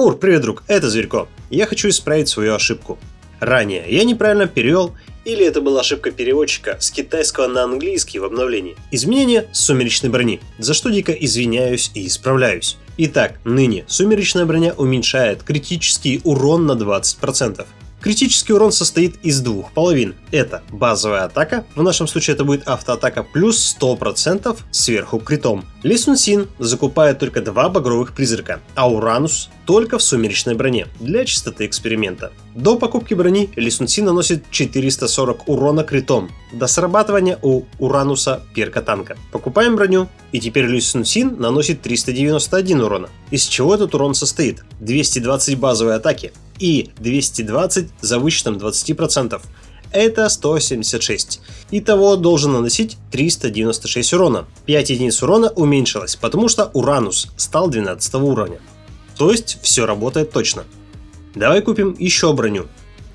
Мур, привет, друг, это Зверько. Я хочу исправить свою ошибку. Ранее я неправильно перевел, или это была ошибка переводчика с китайского на английский в обновлении. Изменение сумеречной брони, за что дико извиняюсь и исправляюсь. Итак, ныне сумеречная броня уменьшает критический урон на 20%. Критический урон состоит из двух половин. Это базовая атака, в нашем случае это будет автоатака плюс 100% сверху критом. Ли Сун Син закупает только два багровых призрака, а Уранус только в сумеречной броне, для чистоты эксперимента. До покупки брони Ли Сун Син наносит 440 урона критом, до срабатывания у Урануса перка танка. Покупаем броню, и теперь Ли Сун Син наносит 391 урона. Из чего этот урон состоит? 220 базовой атаки, и 220 за вычетом 20%. Это 176. Итого должен наносить 396 урона. 5 единиц урона уменьшилось, потому что Уранус стал 12 уровня. То есть все работает точно. Давай купим еще броню.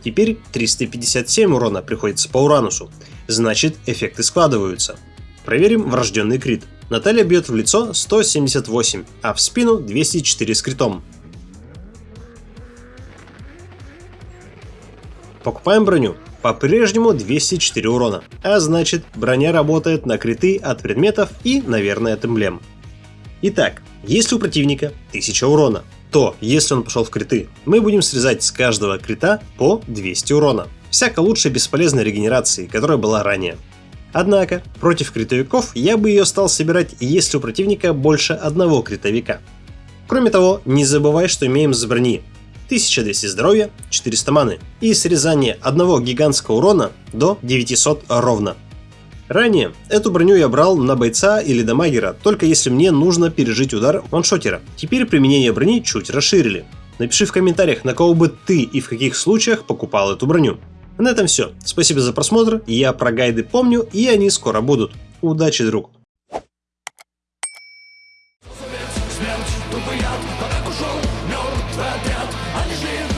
Теперь 357 урона приходится по Уранусу. Значит эффекты складываются. Проверим врожденный крит. Наталья бьет в лицо 178, а в спину 204 с критом. Покупаем броню. По-прежнему 204 урона. А значит, броня работает на криты от предметов и, наверное, от эмблем. Итак, если у противника 1000 урона, то, если он пошел в криты, мы будем срезать с каждого крита по 200 урона. Всяко лучше бесполезной регенерации, которая была ранее. Однако, против критовиков я бы ее стал собирать, если у противника больше одного критовика. Кроме того, не забывай, что имеем с брони 1200 здоровья, 400 маны и срезание одного гигантского урона до 900 ровно. Ранее эту броню я брал на бойца или дамагера, только если мне нужно пережить удар ваншотера. Теперь применение брони чуть расширили. Напиши в комментариях, на кого бы ты и в каких случаях покупал эту броню. На этом все. Спасибо за просмотр, я про гайды помню и они скоро будут. Удачи, друг! Смерть, тупый яд, Jim.